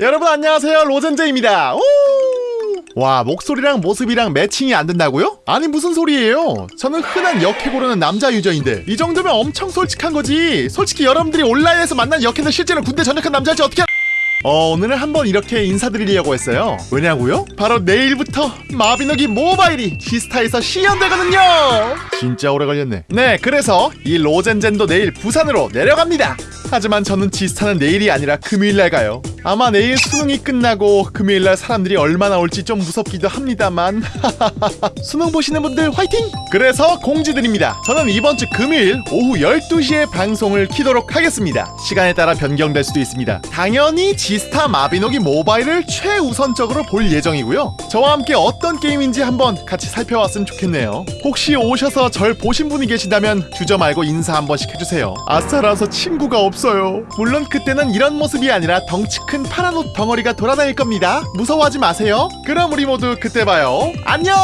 여러분 안녕하세요. 로젠제입니다. 오! 와 목소리랑 모습이랑 매칭이 안 된다고요? 아니 무슨 소리예요? 저는 흔한 역해 고르는 남자 유저인데. 이 정도면 엄청 솔직한 거지. 솔직히 여러분들이 온라인에서 만난 역해는 실제로 군대 전역한 남자일지 어떻게 어 오늘은 한번 이렇게 인사드리려고 했어요. 왜냐고요? 바로 내일부터 마비노기 모바일이 지스타에서 시연되거든요. 진짜 오래 걸렸네. 네 그래서 이 로젠젠도 내일 부산으로 내려갑니다. 하지만 저는 지스타는 내일이 아니라 금요일 날 가요 아마 내일 수능이 끝나고 금요일날 사람들이 얼마나 올지 좀 무섭기도 합니다만. 수능 보시는 분들 화이팅! 그래서 공지드립니다. 저는 이번 주 금요일 오후 12시에 방송을 키도록 하겠습니다. 시간에 따라 변경될 수도 있습니다. 당연히 지스타 마비노기 모바일을 최우선적으로 볼 예정이고요. 저와 함께 어떤 게임인지 한번 같이 살펴봤으면 좋겠네요. 혹시 오셔서 절 보신 분이 계시다면 주저 말고 인사 한 번씩 해주세요. 아싸라서 친구가 없어요. 물론 그때는 이런 모습이 아니라 덩치 큰 파란 옷 덩어리가 돌아다닐 겁니다. 무서워하지 마세요. 그럼 우리 모두 그때 봐요. 안녕